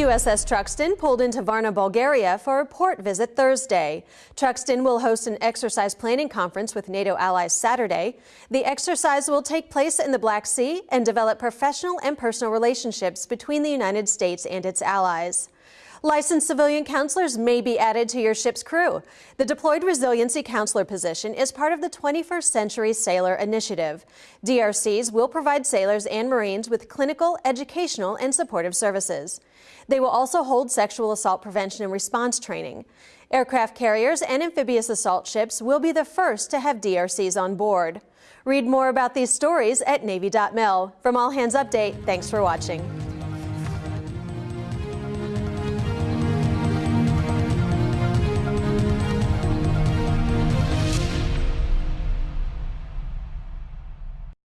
USS Truxtun pulled into Varna, Bulgaria for a port visit Thursday. Truxtun will host an exercise planning conference with NATO allies Saturday. The exercise will take place in the Black Sea and develop professional and personal relationships between the United States and its allies. Licensed civilian counselors may be added to your ship's crew. The Deployed Resiliency Counselor position is part of the 21st Century Sailor Initiative. DRCs will provide sailors and Marines with clinical, educational, and supportive services. They will also hold sexual assault prevention and response training. Aircraft carriers and amphibious assault ships will be the first to have DRCs on board. Read more about these stories at Navy.mil. From All Hands Update, thanks for watching.